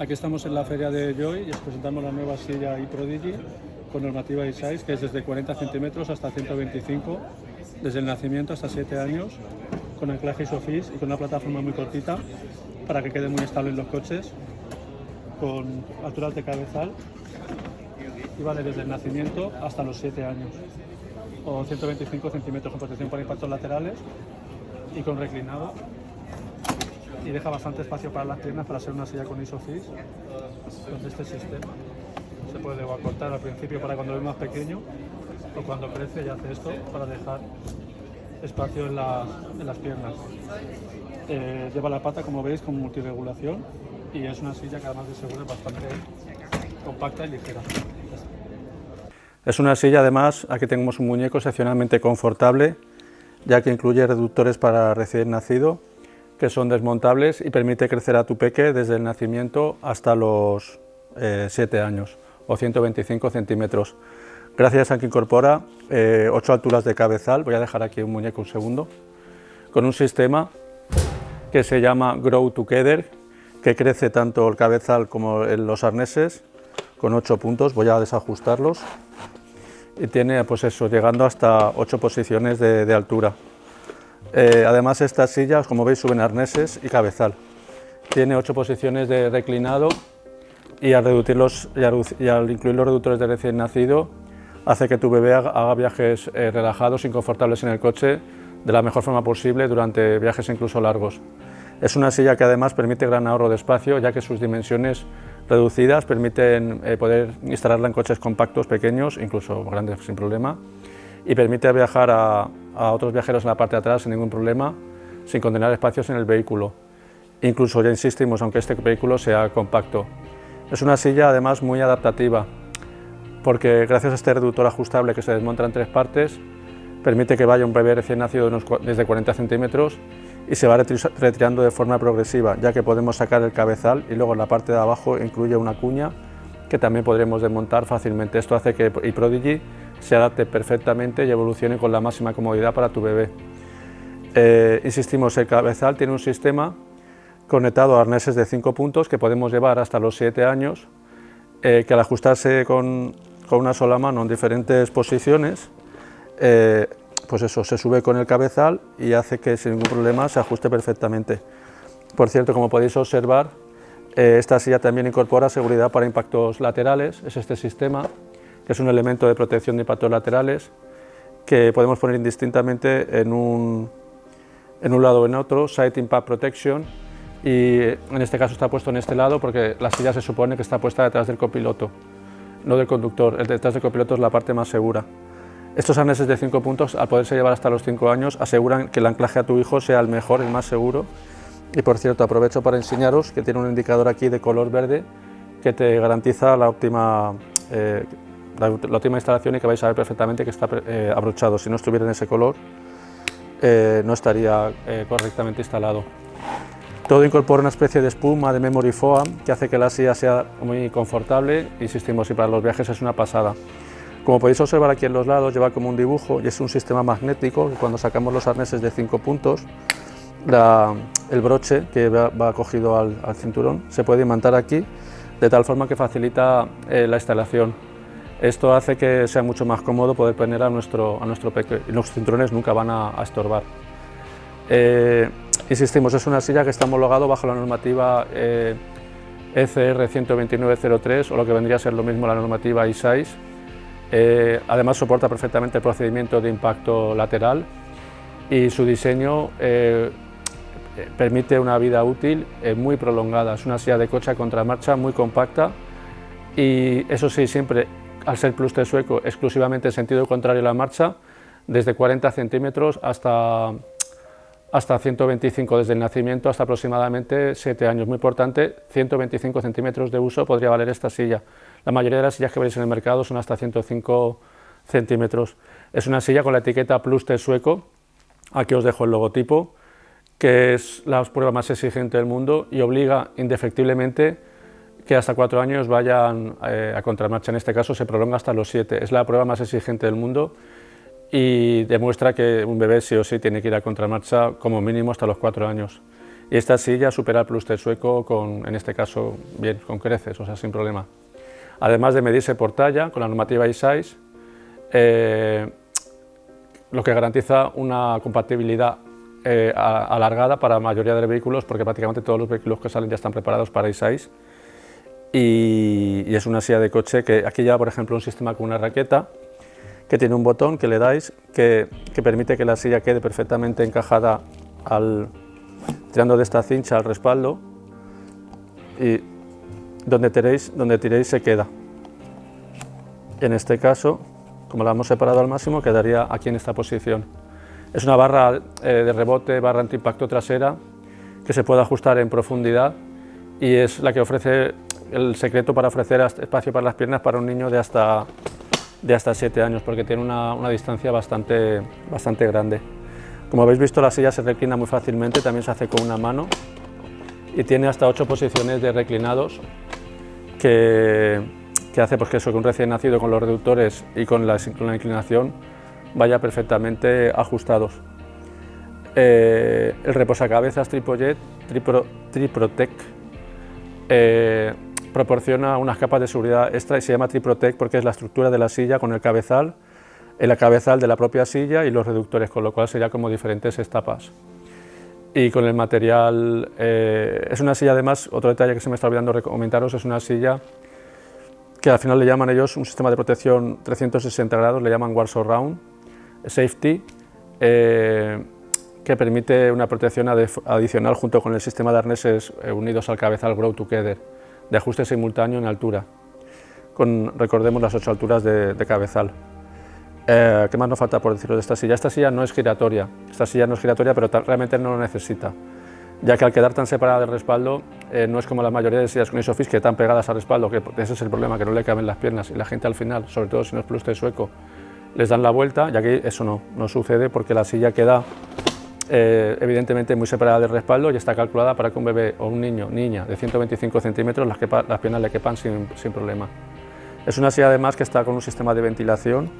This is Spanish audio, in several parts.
Aquí estamos en la feria de Joy y os presentamos la nueva silla eProdigy con normativa i6 que es desde 40 centímetros hasta 125, desde el nacimiento hasta 7 años, con anclaje ISOFIX y con una plataforma muy cortita para que quede muy estable en los coches, con alturas de cabezal y vale desde el nacimiento hasta los 7 años, o 125 centímetros con protección para impactos laterales y con reclinado y deja bastante espacio para las piernas para ser una silla con isofix este sistema. Se puede acortar al principio para cuando es más pequeño o cuando crece y hace esto para dejar espacio en, las piernas. Eh, lleva la pata como veis con multiregulación y es una silla que además de seguro es bastante compacta y ligera. Es una silla además, aquí tenemos un muñeco excepcionalmente confortable ya que incluye reductores para recién nacido que son desmontables y permite crecer a tu peque desde el nacimiento hasta los 7 eh, años o 125 centímetros. Gracias a que incorpora 8 eh, alturas de cabezal, voy a dejar aquí un muñeco un segundo, con un sistema que se llama Grow Together, que crece tanto el cabezal como los arneses, con 8 puntos, voy a desajustarlos, y tiene pues eso, llegando hasta 8 posiciones de altura. Eh, además estas sillas, como veis, suben arneses y cabezal. Tiene ocho posiciones de reclinado y al, reducirlos, y al, incluir los reductores de recién nacido hace que tu bebé haga, viajes eh, relajados y confortables en el coche de la mejor forma posible durante viajes incluso largos. Es una silla que además permite gran ahorro de espacio ya que sus dimensiones reducidas permiten eh, poder instalarla en coches compactos, pequeños, incluso grandes sin problema y permite viajar a, otros viajeros en la parte de atrás sin ningún problema, sin condenar espacios en el vehículo. Incluso, ya insistimos, aunque este vehículo sea compacto. Es una silla además muy adaptativa, porque gracias a este reductor ajustable que se desmonta en tres partes, permite que vaya un bebé recién nacido desde 40 centímetros y se va retirando de forma progresiva, ya que podemos sacar el cabezal y luego en la parte de abajo incluye una cuña que también podremos desmontar fácilmente. Esto hace que eProdigy se adapte perfectamente y evolucione con la máxima comodidad para tu bebé. Eh, insistimos, el cabezal tiene un sistema conectado a arneses de 5 puntos que podemos llevar hasta los 7 años, eh, que al ajustarse con, una sola mano en diferentes posiciones, eh, pues eso, se sube con el cabezal y hace que sin ningún problema se ajuste perfectamente. Por cierto, como podéis observar, esta silla también incorpora seguridad para impactos laterales, es este sistema, que es un elemento de protección de impactos laterales que podemos poner indistintamente en un, en un lado o en otro, Side Impact Protection, y en este caso está puesto en este lado porque la silla se supone que está puesta detrás del copiloto, no del conductor, el detrás del copiloto es la parte más segura. Estos arneses de 5 puntos, al poderse llevar hasta los 5 años, aseguran que el anclaje a tu hijo sea el mejor, el más seguro. Y por cierto, aprovecho para enseñaros que tiene un indicador aquí de color verde que te garantiza la óptima eh, la, última instalación y que vais a ver perfectamente que está eh, abrochado. Si no estuviera en ese color, eh, no estaría eh, correctamente instalado. Todo incorpora una especie de espuma de memory foam que hace que la silla sea muy confortable, insistimos, y para los viajes es una pasada. Como podéis observar aquí en los lados lleva como un dibujo y es un sistema magnético que cuando sacamos los arneses de 5 puntos, el broche que va, cogido al, cinturón se puede imantar aquí de tal forma que facilita la instalación esto hace que sea mucho más cómodo poder poner a nuestro, a nuestro peque los cinturones nunca van a, estorbar. Eh, insistimos, es una silla que está homologado bajo la normativa ECR eh, e 12903 o lo que vendría a ser lo mismo la normativa I6. Eh, además soporta perfectamente el procedimiento de impacto lateral y su diseño permite una vida útil muy prolongada. Es una silla de coche a contramarcha muy compacta y eso sí, siempre al ser de sueco exclusivamente en sentido contrario a la marcha, desde 40 centímetros hasta, hasta 125 desde el nacimiento hasta aproximadamente 7 años. Muy importante, 125 centímetros de uso podría valer esta silla. La mayoría de las sillas que veis en el mercado son hasta 105 centímetros. Es una silla con la etiqueta Plus de sueco, aquí os dejo el logotipo, que es la prueba más exigente del mundo y obliga indefectiblemente que hasta cuatro años vayan eh, a contramarcha, en este caso se prolonga hasta los siete. Es la prueba más exigente del mundo y demuestra que un bebé sí o sí tiene que ir a contramarcha como mínimo hasta los cuatro años. y esta silla supera el Plus sueco con, en este caso, bien, con creces, o sea, sin problema. Además de medirse por talla con la normativa e-size, eh, lo que garantiza una compatibilidad eh, alargada para la mayoría de vehículos, porque prácticamente todos los vehículos que salen ya están preparados para e-size. Y, y, es una silla de coche que aquí lleva, por ejemplo, un sistema con una raqueta que tiene un botón que le dais que, que permite que la silla quede perfectamente encajada al, tirando de esta cincha al respaldo y donde tiréis, donde tiréis se queda. En este caso, como la hemos separado al máximo, quedaría aquí en esta posición. Es una barra eh, de rebote, barra antiimpacto trasera, que se puede ajustar en profundidad y es la que ofrece el secreto para ofrecer espacio para las piernas para un niño de hasta, de hasta 7 años, porque tiene una, una distancia bastante, bastante grande. Como habéis visto la silla se reclina muy fácilmente, también se hace con una mano y tiene hasta ocho posiciones de reclinados que, que hace pues, que, eso, un recién nacido con los reductores y con la, inclinación vaya perfectamente ajustados. Eh, el reposacabezas Tripojet, Tripro, Triprotec, eh, proporciona unas capas de seguridad extra y se llama Triprotec porque es la estructura de la silla con el cabezal el cabezal de la propia silla y los reductores, con lo cual sería como diferentes estapas. Y con el material, eh, es una silla además, otro detalle que se me está olvidando comentaros, es una silla que al final le llaman ellos un sistema de protección 360 grados, le llaman War Surround Safety, eh, que permite una protección adicional junto con el sistema de arneses eh, unidos al cabezal Grow Together, de ajuste simultáneo en altura, con, recordemos, las ocho alturas de cabezal. Eh, ¿Qué más nos falta por decirlo de esta silla? Esta silla no es giratoria, esta silla no es giratoria, pero realmente no lo necesita, ya que al quedar tan separada del respaldo, eh, no es como la mayoría de sillas con Isofix que están pegadas al respaldo, que ese es el problema, que no le caben las piernas, y la gente al final, sobre todo si no es plus sueco, les dan la vuelta, ya que eso no, no sucede porque la silla queda eh, evidentemente muy separada del respaldo y está calculada para que un bebé o un niño, niña de 125 centímetros, las, las piernas le quepan sin, sin problema. Es una silla además que está con un sistema de ventilación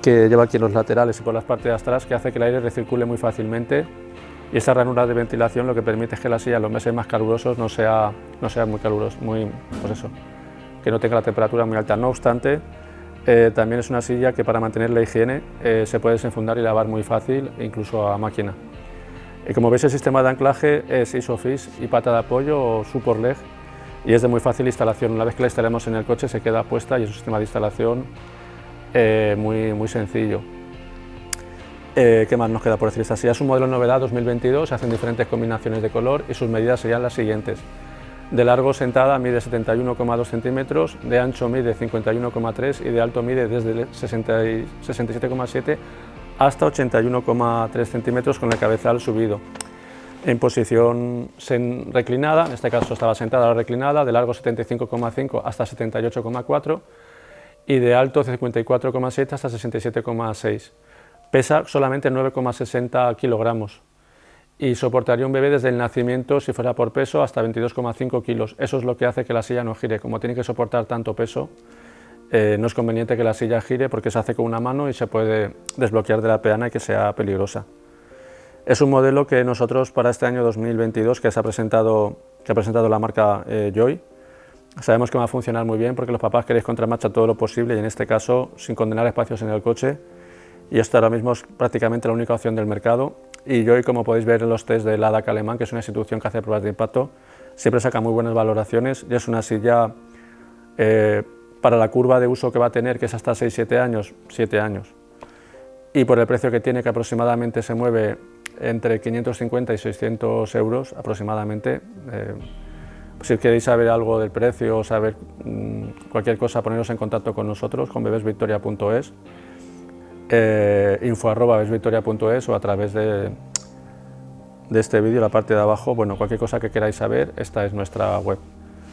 que lleva aquí en los laterales y por las partes de atrás que hace que el aire recircule muy fácilmente y esa ranura de ventilación lo que permite es que la silla en los meses más calurosos no sea, no sea muy caluroso, muy, pues eso, que no tenga la temperatura muy alta. No obstante, eh, también es una silla que para mantener la higiene eh, se puede desenfundar y lavar muy fácil, incluso a máquina. Y como veis el sistema de anclaje es Isofix y pata de apoyo o leg y es de muy fácil instalación. Una vez que la instalemos en el coche se queda puesta y es un sistema de instalación eh, muy, muy sencillo. ¿Qué más nos queda por decir? Esta silla es un modelo novedad 2022, se hacen diferentes combinaciones de color y sus medidas serían las siguientes. De largo sentada mide 71,2 centímetros, de ancho mide 51,3 y de alto mide desde 67,7 hasta 81,3 centímetros con el cabezal subido. En posición reclinada, en este caso estaba sentada reclinada, de largo 75,5 hasta 78,4 y de alto 54,7 hasta 67,6. Pesa solamente 9,60 kilogramos y soportaría un bebé desde el nacimiento, si fuera por peso, hasta 22,5 kilos. Eso es lo que hace que la silla no gire. Como tiene que soportar tanto peso, eh, no es conveniente que la silla gire porque se hace con una mano y se puede desbloquear de la peana y que sea peligrosa. Es un modelo que nosotros para este año 2022 que, se ha, presentado, que ha presentado la marca eh, Joy, Sabemos que va a funcionar muy bien porque los papás queréis contramarcha todo lo posible y en este caso sin condenar espacios en el coche y esto ahora mismo es prácticamente la única opción del mercado y yo, como podéis ver en los test de la DAC alemán, que es una institución que hace pruebas de impacto, siempre saca muy buenas valoraciones y es una silla eh, para la curva de uso que va a tener, que es hasta 6-7 años, 7 años, y por el precio que tiene, que aproximadamente se mueve entre 550 y 600 euros aproximadamente, eh, si queréis saber algo del precio o saber mm, cualquier cosa, poneros en contacto con nosotros, con bebesvictoria.es, eh, o a través de, de este vídeo, la parte de abajo, bueno, cualquier cosa que queráis saber, esta es nuestra web.